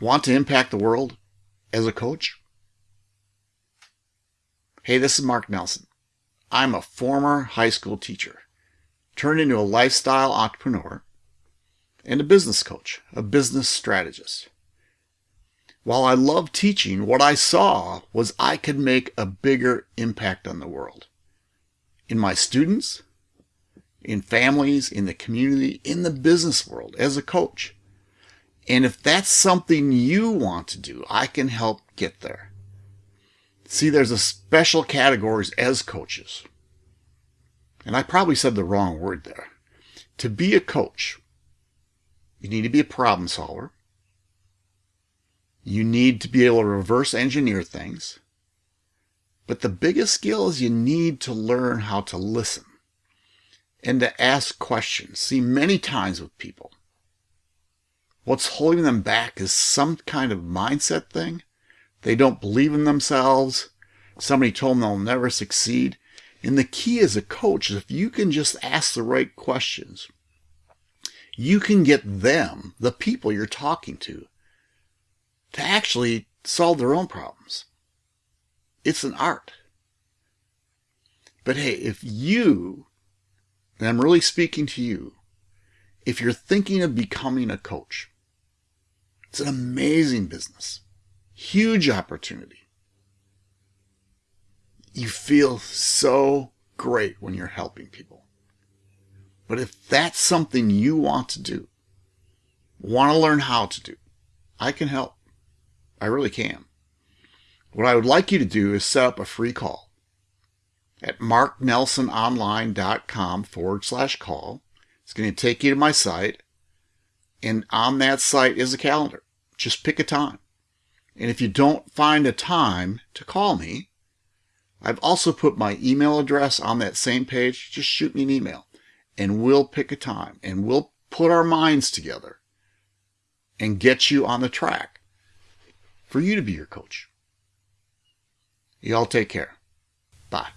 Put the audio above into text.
Want to impact the world as a coach? Hey, this is Mark Nelson. I'm a former high school teacher turned into a lifestyle entrepreneur and a business coach, a business strategist. While I love teaching, what I saw was I could make a bigger impact on the world. In my students, in families, in the community, in the business world as a coach. And if that's something you want to do, I can help get there. See, there's a special categories as coaches. And I probably said the wrong word there. To be a coach, you need to be a problem solver. You need to be able to reverse engineer things. But the biggest skill is you need to learn how to listen and to ask questions. See, many times with people, What's holding them back is some kind of mindset thing. They don't believe in themselves. Somebody told them they'll never succeed. And the key as a coach is if you can just ask the right questions, you can get them, the people you're talking to, to actually solve their own problems. It's an art. But hey, if you, and I'm really speaking to you, if you're thinking of becoming a coach, it's an amazing business. Huge opportunity. You feel so great when you're helping people. But if that's something you want to do, want to learn how to do, I can help. I really can. What I would like you to do is set up a free call at marknelsononline.com forward slash call. It's going to take you to my site. And on that site is a calendar. Just pick a time. And if you don't find a time to call me, I've also put my email address on that same page. Just shoot me an email and we'll pick a time and we'll put our minds together and get you on the track for you to be your coach. Y'all take care. Bye.